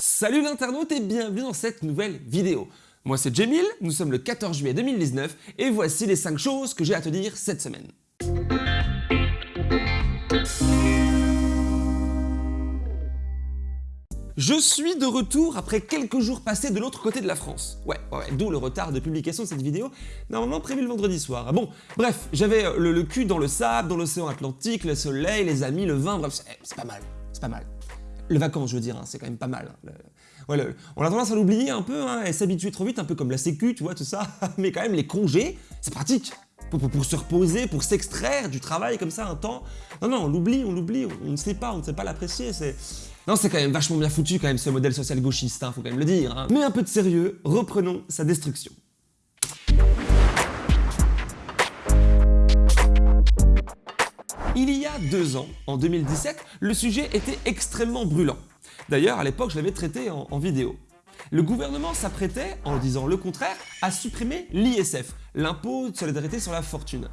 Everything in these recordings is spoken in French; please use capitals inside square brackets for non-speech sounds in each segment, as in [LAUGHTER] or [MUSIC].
Salut l'internaute et bienvenue dans cette nouvelle vidéo. Moi c'est Jamil, nous sommes le 14 juillet 2019 et voici les 5 choses que j'ai à te dire cette semaine. Je suis de retour après quelques jours passés de l'autre côté de la France. Ouais, ouais, d'où le retard de publication de cette vidéo, normalement prévu le vendredi soir. Bon, bref, j'avais euh, le, cul dans le sable, dans l'océan Atlantique, le soleil, les amis, le vin, bref, c'est pas mal, c'est pas mal. Le vacances, je veux dire, hein, c'est quand même pas mal. Hein. on a tendance à l'oublier un peu hein, et s'habituer trop vite, un peu comme la sécu, tu vois, tout ça. [LAUGHS] Mais quand même, les congés, c'est pratique. Pour, se reposer, pour s'extraire du travail comme ça un temps. Non, non, on l'oublie, on l'oublie, on ne sait pas, on ne sait pas l'apprécier. C'est non, c'est quand même vachement bien foutu quand même ce modèle social gauchiste, hein, faut quand même le dire. Mais un peu de sérieux, reprenons sa destruction. Il y a deux ans, en 2017, le sujet était extrêmement brûlant. D'ailleurs, à l'époque, je l'avais traité en vidéo le gouvernement s'apprêtait, en disant le contraire, à supprimer l'ISF, l'impôt de solidarité sur la fortune.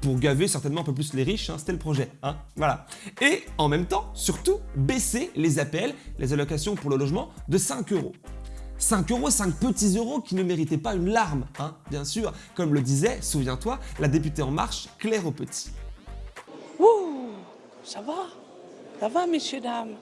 Pour gaver certainement un peu plus les riches, hein, c'était le projet. Hein, voilà. Et en même temps, surtout, baisser les APL, les allocations pour le logement, de 5 euros. 5 euros, 5 petits euros qui ne méritaient pas une larme, hein, bien sûr, comme le disait, souviens-toi, la députée En Marche, Claire Petit. Ouh, ça va, ça va, messieurs, dames?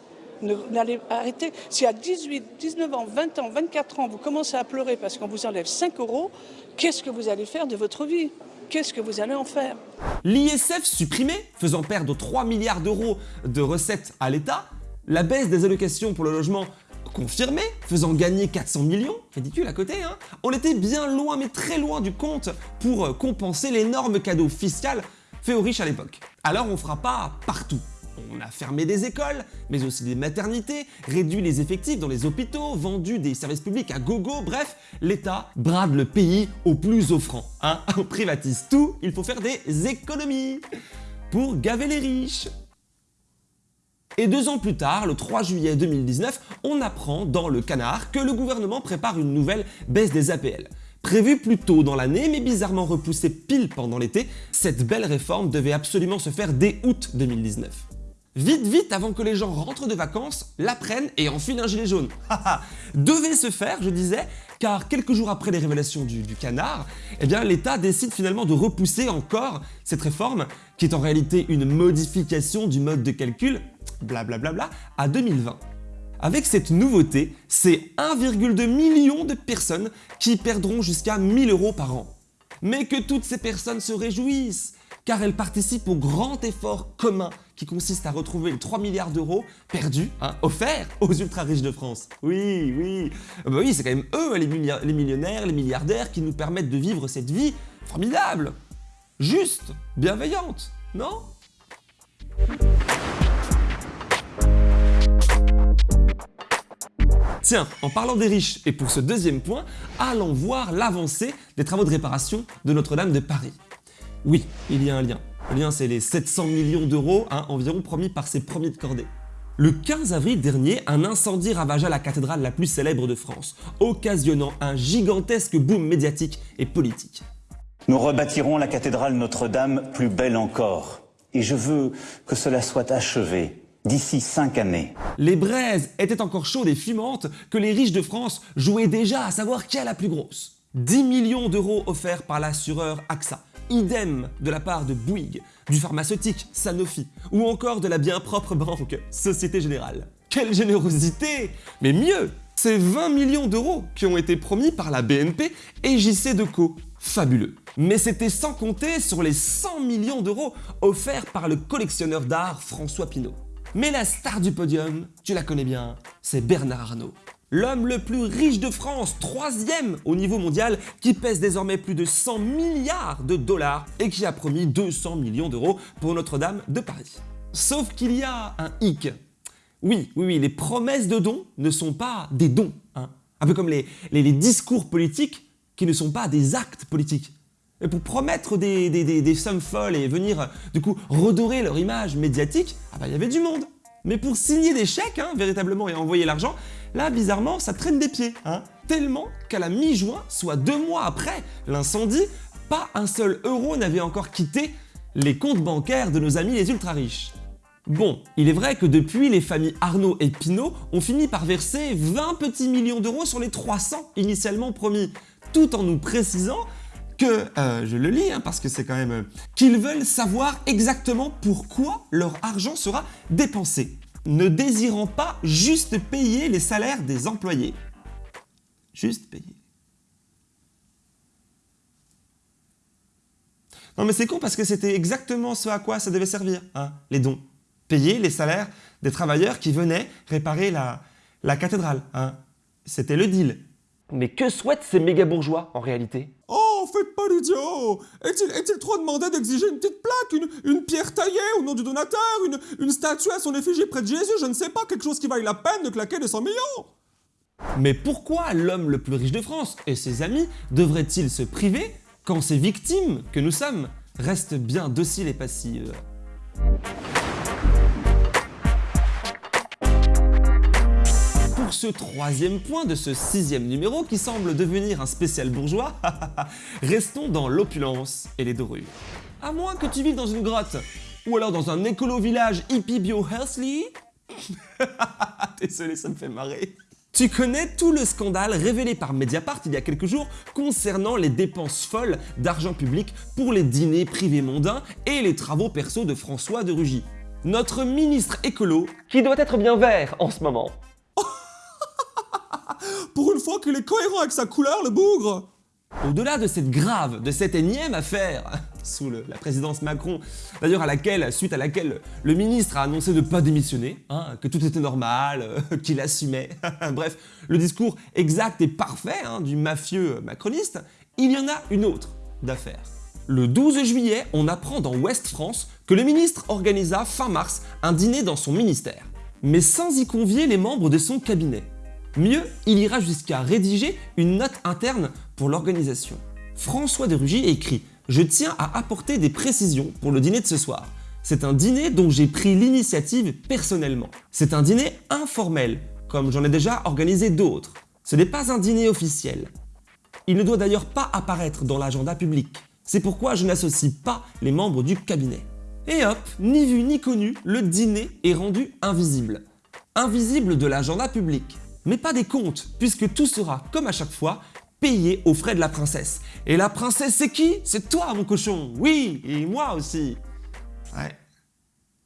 N'allez arrêter. Si à 18, 19 ans, 20 ans, 24 ans, vous commencez à pleurer parce qu'on vous enlève 5 euros, qu'est-ce que vous allez faire de votre vie? Qu'est-ce que vous allez en faire? L'ISF supprimé, faisant perdre 3 milliards d'euros de recettes à l'État, la baisse des allocations pour le logement confirmée, faisant gagner 400 millions, ridicule à côté, hein. On était bien loin, mais très loin du compte pour compenser l'énorme cadeau fiscal fait aux riches à l'époque. Alors on fera pas partout, on a fermé des écoles, mais aussi des maternités, réduit les effectifs dans les hôpitaux, vendu des services publics à gogo, bref, l'État brade le pays au plus offrant. Hein [LAUGHS] on privatise tout, il faut faire des économies pour gaver les riches. Et deux ans plus tard, le 3 juillet 2019, on apprend dans le canard que le gouvernement prépare une nouvelle baisse des APL. Prévue plus tôt dans l'année, mais bizarrement repoussée pile pendant l'été, cette belle réforme devait absolument se faire dès août 2019. Vite, vite, avant que les gens rentrent de vacances, l'apprennent et enfilent un gilet jaune. [LAUGHS] Devait se faire, je disais, car quelques jours après les révélations du, canard, eh l'État décide finalement de repousser encore cette réforme, qui est en réalité une modification du mode de calcul, blablabla, à 2020. Avec cette nouveauté, c'est 1,2 million de personnes qui perdront jusqu'à 1000 euros par an. Mais que toutes ces personnes se réjouissent, car elles participent au grand effort commun qui consiste à retrouver les 3 milliards d'euros perdus, hein, offerts aux ultra riches de France. Oui, oui, ah bah oui, c'est quand même eux les, les millionnaires, les milliardaires qui nous permettent de vivre cette vie formidable, juste, bienveillante, non? Tiens, en parlant des riches, et pour ce deuxième point, allons voir l'avancée des travaux de réparation de Notre-Dame de Paris. Oui, il y a un lien. Le lien, c'est les 700 millions d'euros environ promis par ses premiers de cordée. Le 15 avril dernier, un incendie ravagea la cathédrale la plus célèbre de France, occasionnant un gigantesque boom médiatique et politique. Nous rebâtirons la cathédrale Notre-Dame plus belle encore. Et je veux que cela soit achevé d'ici cinq années. Les braises étaient encore chaudes et fumantes que les riches de France jouaient déjà à savoir qui est la plus grosse. 10 millions d'euros offerts par l'assureur AXA, Idem de la part de Bouygues, du pharmaceutique Sanofi ou encore de la bien propre banque Société Générale. Quelle générosité Mais mieux C'est 20 millions d'euros qui ont été promis par la BNP et JC Deco. Fabuleux. Mais c'était sans compter sur les 100 millions d'euros offerts par le collectionneur d'art François Pinault. Mais la star du podium, tu la connais bien, c'est Bernard Arnault l'homme le plus riche de France, troisième au niveau mondial, qui pèse désormais plus de 100 milliards de dollars et qui a promis 200 millions d'euros pour Notre-Dame de Paris. Sauf qu'il y a un hic. Oui, oui, les promesses de dons ne sont pas des dons. Hein. Un peu comme les, discours politiques qui ne sont pas des actes politiques. Et pour promettre des, sommes folles et venir du coup redorer leur image médiatique, ah bah il y avait du monde. Mais pour signer des chèques, hein, véritablement, et envoyer l'argent, là, bizarrement, ça traîne des pieds. Hein, tellement qu'à la mi-juin, soit deux mois après l'incendie, pas un seul euro n'avait encore quitté les comptes bancaires de nos amis les ultra riches. Bon, il est vrai que depuis, les familles Arnaud et Pinault ont fini par verser 20 petits millions d'euros sur les 300 initialement promis, tout en nous précisant que, euh, je le lis hein, parce que c'est quand même... euh, qu'ils veulent savoir exactement pourquoi leur argent sera dépensé, ne désirant pas juste payer les salaires des employés. Juste payer. Non mais c'est con parce que c'était exactement ce à quoi ça devait servir, hein, les dons. Payer les salaires des travailleurs qui venaient réparer la, la cathédrale. Hein. C'était le deal. Mais que souhaitent ces méga bourgeois en réalité? Oh, faites pas l'idiot. Est-il est trop demandé d'exiger une petite plaque, une, pierre taillée au nom du donateur, une, statue à son effigie près de Jésus, je ne sais pas, quelque chose qui vaille la peine de claquer des 100 millions. Mais pourquoi l'homme le plus riche de France et ses amis devraient-ils se priver quand ces victimes que nous sommes restent bien dociles et passives? Pour ce troisième point de ce sixième numéro qui semble devenir un spécial bourgeois, [LAUGHS] restons dans l'opulence et les dorures. À moins que tu vives dans une grotte, ou alors dans un écolo-village hippie bio healthly. [LAUGHS] Désolé, ça me fait marrer. Tu connais tout le scandale révélé par Mediapart il y a quelques jours concernant les dépenses folles d'argent public pour les dîners privés mondains et les travaux perso de François de Rugy. Notre ministre écolo, qui doit être bien vert en ce moment. Pour une fois qu'il est cohérent avec sa couleur, le bougre Au-delà de cette grave, de cette énième affaire, [LAUGHS] sous la présidence Macron, d'ailleurs à laquelle, suite à laquelle le ministre a annoncé de ne pas démissionner, hein, que tout était normal, euh, [LAUGHS] qu'il assumait, [LAUGHS] bref, le discours exact et parfait hein, du mafieux macroniste, il y en a une autre d'affaire. Le 12 juillet, on apprend dans Ouest France que le ministre organisa fin mars un dîner dans son ministère, mais sans y convier les membres de son cabinet. Mieux, il ira jusqu'à rédiger une note interne pour l'organisation. François de Rugy écrit « Je tiens à apporter des précisions pour le dîner de ce soir. C'est un dîner dont j'ai pris l'initiative personnellement. C'est un dîner informel, comme j'en ai déjà organisé d'autres. Ce n'est pas un dîner officiel. Il ne doit d'ailleurs pas apparaître dans l'agenda public. C'est pourquoi je n'associe pas les membres du cabinet. Et hop, ni vu ni connu, le dîner est rendu invisible. Invisible de l'agenda public. Mais pas des comptes, puisque tout sera, comme à chaque fois, payé aux frais de la princesse. Et la princesse, c'est qui? C'est toi, mon cochon Oui, et moi aussi Ouais.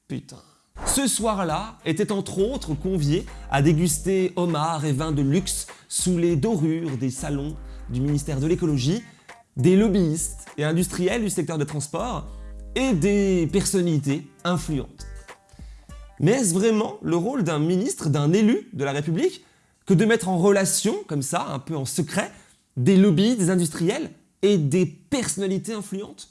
Putain. Ce soir-là était entre autres convié à déguster homards et vins de luxe sous les dorures des salons du ministère de l'écologie, des lobbyistes et industriels du secteur des transports et des personnalités influentes. Mais est-ce vraiment le rôle d'un ministre, d'un élu de la République, que de mettre en relation, comme ça, un peu en secret, des lobbies, des industriels et des personnalités influentes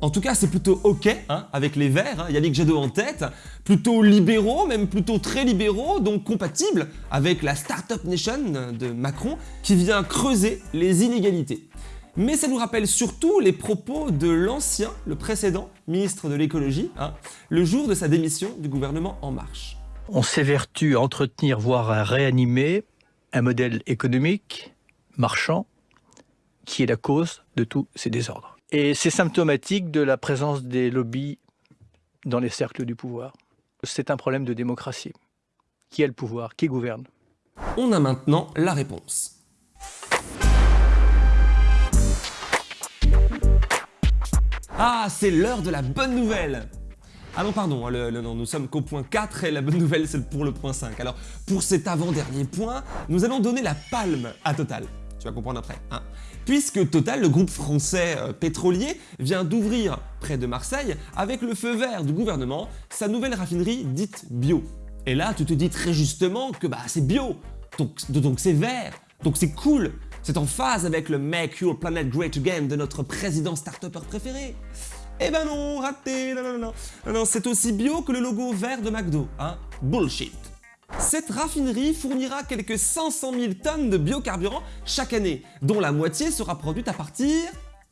en tout cas, c'est plutôt OK hein, avec les Verts, hein, Yannick Jadot en tête, plutôt libéraux, même plutôt très libéraux, donc compatibles avec la Startup Nation de Macron qui vient creuser les inégalités. Mais ça nous rappelle surtout les propos de l'ancien, le précédent ministre de l'écologie, hein, le jour de sa démission du gouvernement En Marche. On s'évertue à entretenir, voire à réanimer un modèle économique, marchand, qui est la cause de tous ces désordres. Et c'est symptomatique de la présence des lobbies dans les cercles du pouvoir. C'est un problème de démocratie. Qui a le pouvoir? Qui gouverne? On a maintenant la réponse. Ah, c'est l'heure de la bonne nouvelle ah non, pardon, le- non, nous sommes qu'au point 4 et la bonne nouvelle c'est pour le point 5. Alors, pour cet avant-dernier point, nous allons donner la palme à Total. Tu vas comprendre après. Hein Puisque Total, le groupe français euh, pétrolier, vient d'ouvrir près de Marseille, avec le feu vert du gouvernement, sa nouvelle raffinerie dite bio. Et là, tu te dis très justement que bah, c'est bio, donc c'est vert, donc c'est cool, c'est en phase avec le Make Your Planet Great Again de notre président start préféré. Eh ben non, raté, non, non, non, non, non, c'est aussi bio que le logo vert de McDo, hein, bullshit. Cette raffinerie fournira quelques 500 000 tonnes de biocarburant chaque année, dont la moitié sera produite à partir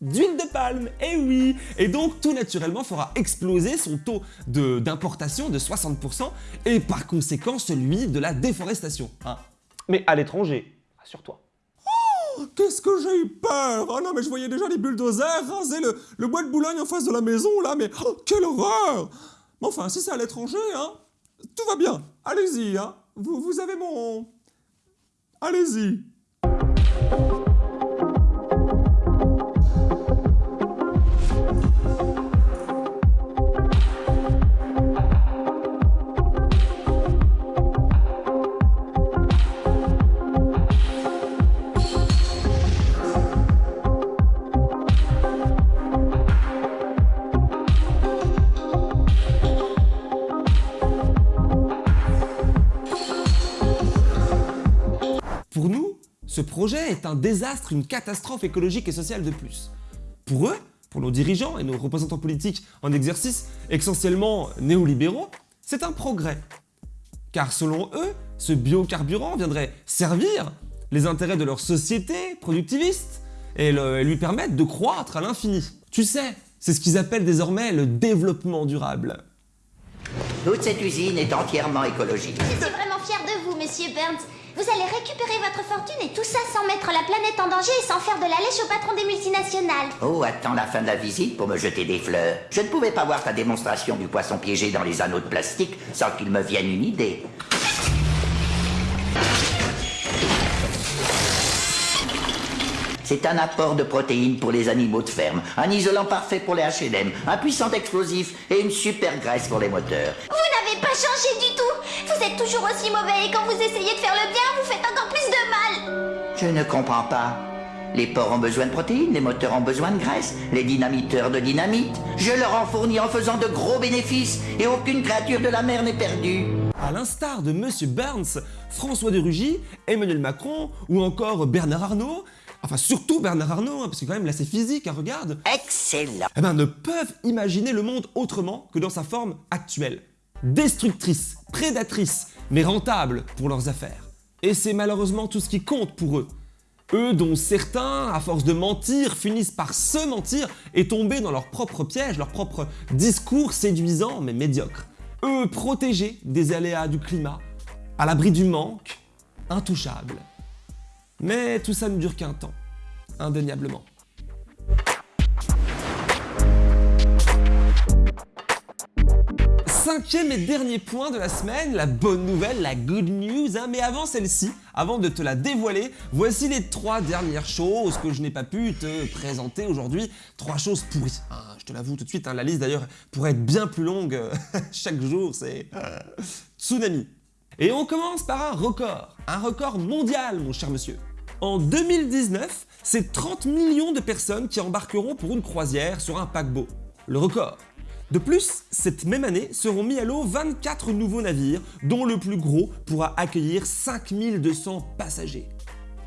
d'huile de palme, eh oui Et donc tout naturellement fera exploser son taux de- d'importation de, 60% et par conséquent celui de la déforestation. hein. Mais à l'étranger, rassure-toi. Qu'est-ce que j'ai eu peur Oh non, mais je voyais déjà les bulldozers raser le, le bois de Boulogne en face de la maison, là, mais oh, quelle horreur Mais enfin, si c'est à l'étranger, hein, tout va bien. Allez-y, hein. Vous, vous avez mon... Allez-y. Ce projet est un désastre, une catastrophe écologique et sociale de plus. Pour eux, pour nos dirigeants et nos représentants politiques en exercice, essentiellement néolibéraux, c'est un progrès. Car selon eux, ce biocarburant viendrait servir les intérêts de leur société productiviste et, le- et lui permettre de croître à l'infini. Tu sais, c'est ce qu'ils appellent désormais le développement durable. Toute cette usine est entièrement écologique. Vraiment monsieur Burns. Vous allez récupérer votre fortune et tout ça sans mettre la planète en danger et sans faire de la lèche au patron des multinationales. Oh, attends la fin de la visite pour me jeter des fleurs. Je ne pouvais pas voir ta démonstration du poisson piégé dans les anneaux de plastique sans qu'il me vienne une idée. C'est un apport de protéines pour les animaux de ferme, un isolant parfait pour les H&M, un puissant explosif et une super graisse pour les moteurs. Vous n'avez pas changé du tout. Vous êtes toujours aussi mauvais et quand vous essayez de faire le bien, vous faites encore plus de mal. Je ne comprends pas. Les porcs ont besoin de protéines, les moteurs ont besoin de graisse, les dynamiteurs de dynamite. Je leur en fournis en faisant de gros bénéfices et aucune créature de la mer n'est perdue. À l'instar de Monsieur Burns, François de Rugy, Emmanuel Macron ou encore Bernard Arnault, enfin surtout Bernard Arnault, hein, parce que quand même là c'est physique, hein, regarde, Excellent. eh ben, ne peuvent imaginer le monde autrement que dans sa forme actuelle. Destructrice, prédatrice, mais rentable pour leurs affaires. Et c'est malheureusement tout ce qui compte pour eux. Eux dont certains, à force de mentir, finissent par se mentir et tomber dans leur propre piège, leur propre discours séduisant mais médiocre. Eux protégés des aléas du climat, à l'abri du manque, intouchables. Mais tout ça ne dure qu'un temps, indéniablement. Cinquième et dernier point de la semaine, la bonne nouvelle, la good news. hein. Mais avant celle-ci, avant de te la dévoiler, voici les trois dernières choses que je n'ai pas pu te présenter aujourd'hui. Trois choses pourries. hein. je te l'avoue tout de suite, hein, la liste d'ailleurs pourrait être bien plus longue. [LAUGHS] Chaque jour, c'est euh, tsunami. Et on commence par un record. Un record mondial, mon cher monsieur. En 2019, c'est 30 millions de personnes qui embarqueront pour une croisière sur un paquebot. Le record. De plus, cette même année seront mis à l'eau 24 nouveaux navires, dont le plus gros pourra accueillir 5200 passagers.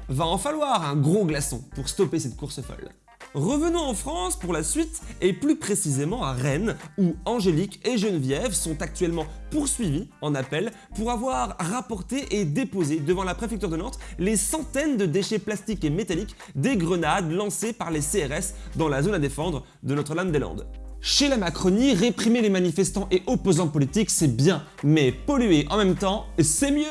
Va en falloir un gros glaçon pour stopper cette course folle. Revenons en France pour la suite et plus précisément à Rennes où Angélique et Geneviève sont actuellement poursuivis en appel pour avoir rapporté et déposé devant la préfecture de Nantes les centaines de déchets plastiques et métalliques des grenades lancées par les CRS dans la zone à défendre de Notre-Dame-des-Landes. Chez la Macronie, réprimer les manifestants et opposants politiques c'est bien, mais polluer en même temps c'est mieux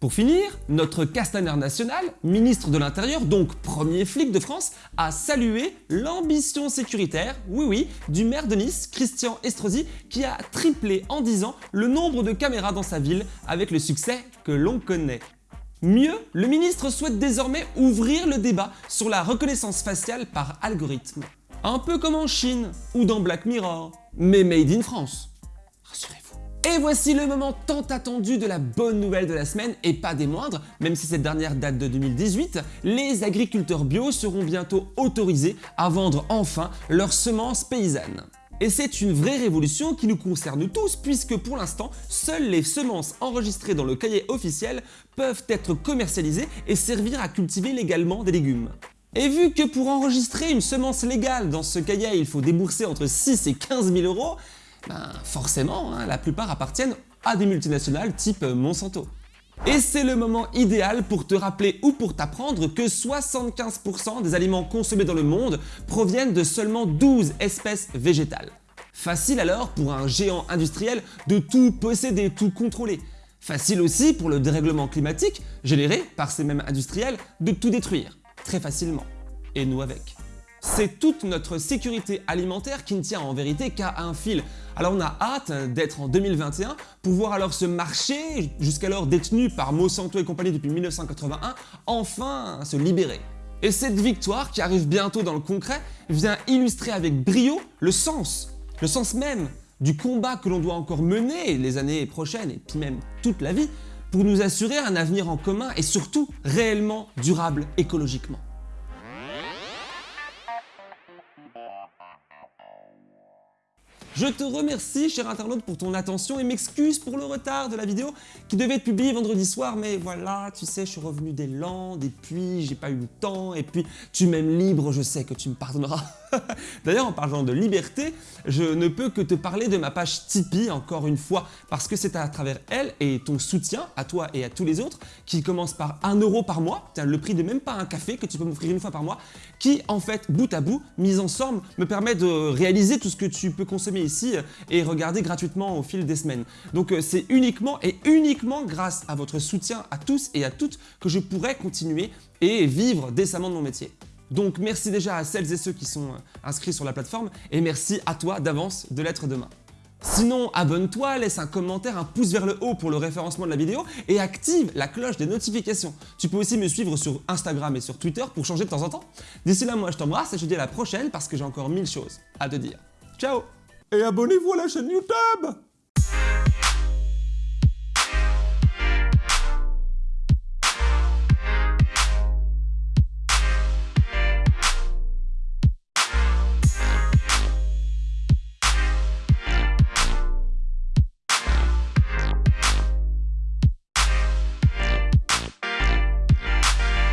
pour finir, notre Castaner national, ministre de l'Intérieur, donc premier flic de France, a salué l'ambition sécuritaire, oui oui, du maire de Nice, Christian Estrosi, qui a triplé en 10 ans le nombre de caméras dans sa ville avec le succès que l'on connaît. Mieux, le ministre souhaite désormais ouvrir le débat sur la reconnaissance faciale par algorithme. Un peu comme en Chine ou dans Black Mirror, mais made in France. Et voici le moment tant attendu de la bonne nouvelle de la semaine, et pas des moindres, même si cette dernière date de 2018, les agriculteurs bio seront bientôt autorisés à vendre enfin leurs semences paysannes. Et c'est une vraie révolution qui nous concerne tous puisque pour l'instant, seules les semences enregistrées dans le cahier officiel peuvent être commercialisées et servir à cultiver légalement des légumes. Et vu que pour enregistrer une semence légale dans ce cahier, il faut débourser entre 6 et 15 000 euros, ben forcément, hein, la plupart appartiennent à des multinationales type Monsanto. Et c'est le moment idéal pour te rappeler ou pour t'apprendre que 75% des aliments consommés dans le monde proviennent de seulement 12 espèces végétales. Facile alors pour un géant industriel de tout posséder, tout contrôler. Facile aussi pour le dérèglement climatique, généré par ces mêmes industriels, de tout détruire, très facilement. Et nous avec. C'est toute notre sécurité alimentaire qui ne tient en vérité qu'à un fil. Alors on a hâte d'être en 2021 pour voir alors ce marché, jusqu'alors détenu par Monsanto et compagnie depuis 1981, enfin se libérer. Et cette victoire, qui arrive bientôt dans le concret, vient illustrer avec brio le sens, le sens même du combat que l'on doit encore mener les années prochaines et puis même toute la vie pour nous assurer un avenir en commun et surtout réellement durable écologiquement. Je te remercie, cher internaute, pour ton attention et m'excuse pour le retard de la vidéo qui devait être publiée vendredi soir, mais voilà, tu sais, je suis revenu des Landes, et puis j'ai pas eu le temps, et puis tu m'aimes libre, je sais que tu me pardonneras. [LAUGHS] D'ailleurs, en parlant de liberté, je ne peux que te parler de ma page Tipeee, encore une fois, parce que c'est à travers elle et ton soutien, à toi et à tous les autres, qui commence par 1 euro par mois, le prix de même pas un café que tu peux m'offrir une fois par mois, qui, en fait, bout à bout, mis ensemble, me permet de réaliser tout ce que tu peux consommer ici et regarder gratuitement au fil des semaines. Donc euh, c'est uniquement et uniquement grâce à votre soutien à tous et à toutes que je pourrais continuer et vivre décemment de mon métier. Donc merci déjà à celles et ceux qui sont euh, inscrits sur la plateforme et merci à toi d'avance de l'être demain. Sinon, abonne-toi, laisse un commentaire, un pouce vers le haut pour le référencement de la vidéo et active la cloche des notifications. Tu peux aussi me suivre sur Instagram et sur Twitter pour changer de temps en temps. D'ici là, moi je t'embrasse et je te dis à la prochaine parce que j'ai encore mille choses à te dire. Ciao Et abonnez-vous à la chaîne YouTube